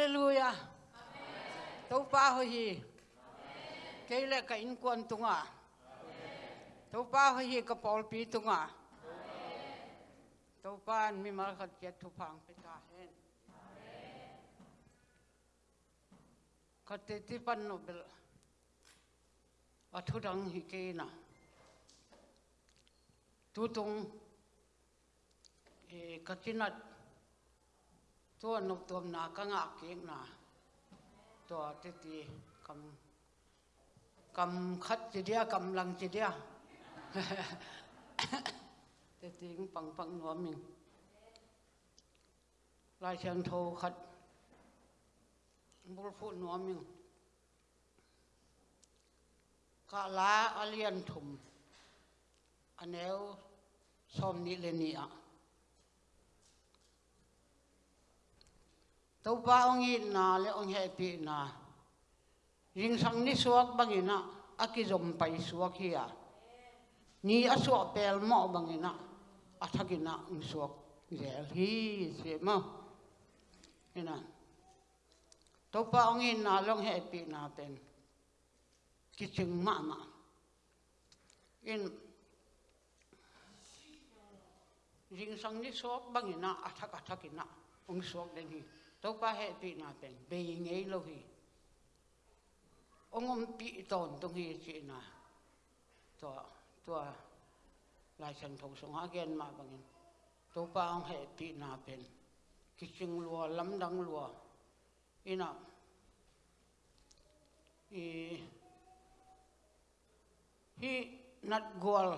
เลลูยาตัวป้าหอยเกลกับอินกวนตุงอะตัวป้าหอยกับปอลปีตุงอะตัวป้าน ติปันโนเบลอัทุดังฮิเกนะตุตงเอกัจินัดตัวนกตัวนากังอาเก่งนาตัวติตีกำกำคัดจีเดียกำลังจีเดียติตีงปังปังหัวมิงลายเชียงโทคัดบุรพูดหัวมิงกาลาอเลียนถุมอันเนวสอมนิเลนีอะ tàu ba ông in na le ông happy na. Ring sang ni suak bangina aki zom pai suak hiya à. ni a suak pel mo bangina a thagina ung suak zel hi se mo ina tàu ba ông in na long happy na pen ki ching ma ma. In ring sang ni suak bangina a thak a thakina ung suak den hi. Tau pa he pi na pen be ngei lo hi ongom pi ton tung hi chi na to to lai chan thong song ha gen ma bangin tau pa ong he pi na pen ki ching lua lam dang lua ina i hi nat gol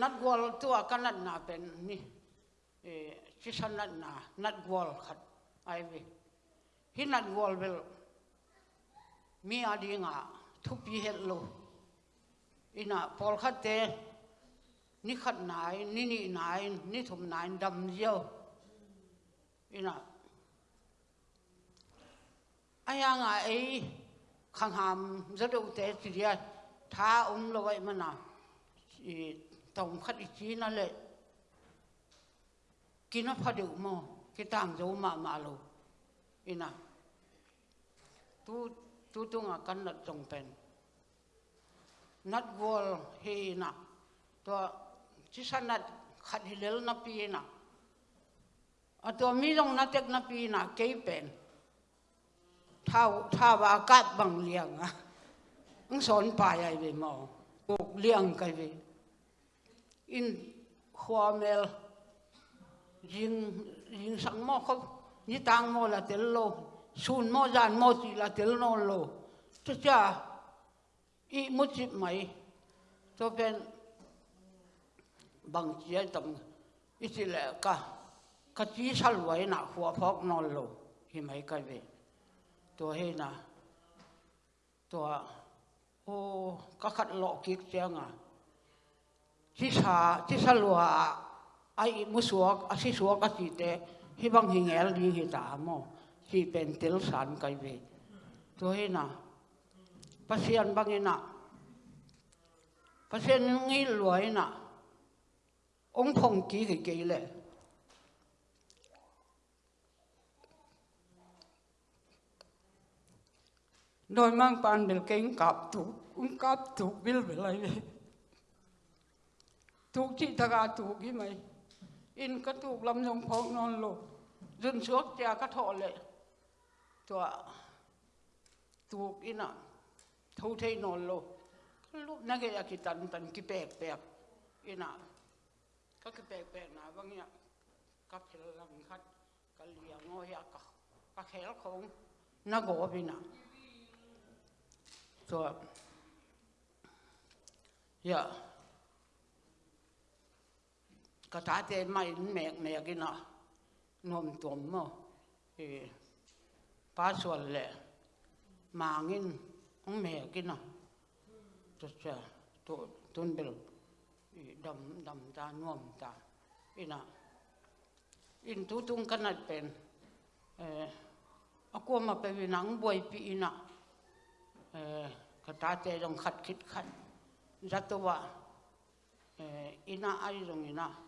nat gol tua kanat na pen ni e chỉ san nát à? na nát wall khát ai về? Khi nát wall về mi ở đi ngã thu pi hết lo ina pol khát thế ni khát nai ni ni nai ni thum nai đầm yo ina ai nga ai khang ham rất đầu te thì dia tha ông lo vậy mà nào tổng khát ý chí nó lệ. Kina phadu mo kitang zo ma ma lo ina tu tu tu nga kan na tong pen nat gol he na to chi sanat khat hilel na pi na a to mi long na tek na pi na ke pen thao tha ba kat bang liang a ang son pa ai ve mo buk liang kai ve in khwa mel riêng riêng sáng mò không như tang mò là tel lô sun mò dàn mò chỉ là tel non lô cho cha i một chip mày cho bên bằng chia tầm ít chỉ là cả cả chỉ sal vậy na hoa phok non lô hi mày cái về tôi hay na tôi ô các khát lọ kiệt chăng à chỉ sa chỉ sa lúa ai mu suak a si suak a ti te hi bang hi ngel ไอ้มุสวกอาศิสวกอาศิเตห้บังหิงเอลดีหิตามอที่เป็นเตลสันไกเวตัวเห็นะพัศยันบังเห็นะพัศยันงี้รวยนะองคงกี่กี่กี่เลยโดยมั่งปานเบลเก่งกับถูกอุ้มกับถูกบิลเบลอะไรเลยถูกที่ากับถูกที่ไหม อินก็ถูกลำยงพองนอนหลบยืนชวกเจียก็ะทอเลยตัวถูกอินะทูเทนอนหลบลูกนักเรียกิตันตันกิแปกแปกอินะก็กิแปกแปกนะบางอย่างกับเพลังคัดกะเลียงโอยากะกะแขลของนักโบินะตัว yeah เทมขัดเป็นก็ยาดีงาเป็นยิ้มลัวอินะสังกมอุเลนเอาเมลเทปอลปีมีอักวมาไปวินจงทุกเงตสักินาองเวตะกินาองเดลเงยงายนะอินองเดลาองเวองไปมีมัลขัดเสียจงตรงอาจงตูปานทุผ้าตำปียงเปีย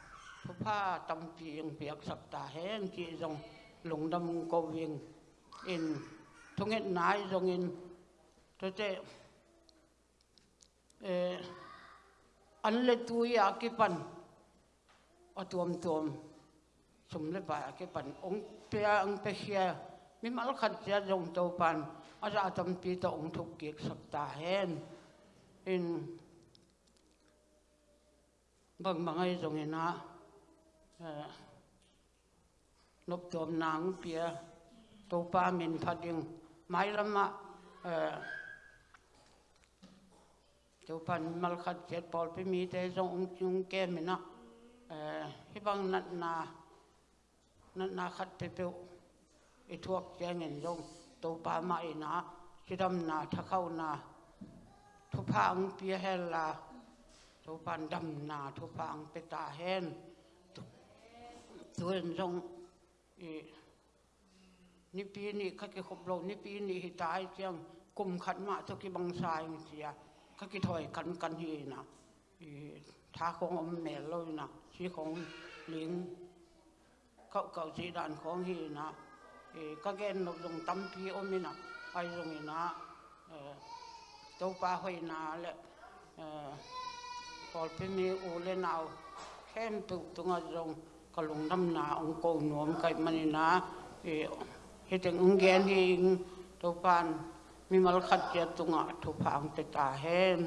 ปันองเปียองเปียมีมัลขัดเสียจงตัวปันอาจจะทำปีตองทุกเกียกสับตาแห้งอินบางบางไอ้ตรงนี้นะ นบตัวนางเปียตัวปามินพัดยิงไม่ละมะตัวปันมัลขัดเจ็ดปอลไปมีแต่ทรงจุงแก้มินะฮิบังนัดนานัดนาขัดไปเปียวไอทวกแจงเงินทรงตัวปามาไอินะชิดำนาทะเข้านาทุพาองเปียเฮลาทุปันดำนาทุพังเปตาเฮนตัวเปตายเจียงกุมขัน มาทุกิบังสายเสียข้ากิถอยกันกันฮีนะท้าของอมเมลเลยนะสีของลิงเขาเก่าสีด่านของฮีนะก็แกนลงตั้มปีอมินะไปตรงนี้นะตัวปลาหอยนาแหละพอเป็นมีอูเลนเอาแค่ตุกตรงจง กลงน้ำนาองโกงหนวมไก่มันนะเฮตังองแกนเองตัวปานมีมลขัดเจตุงะทุพังตตาเฮน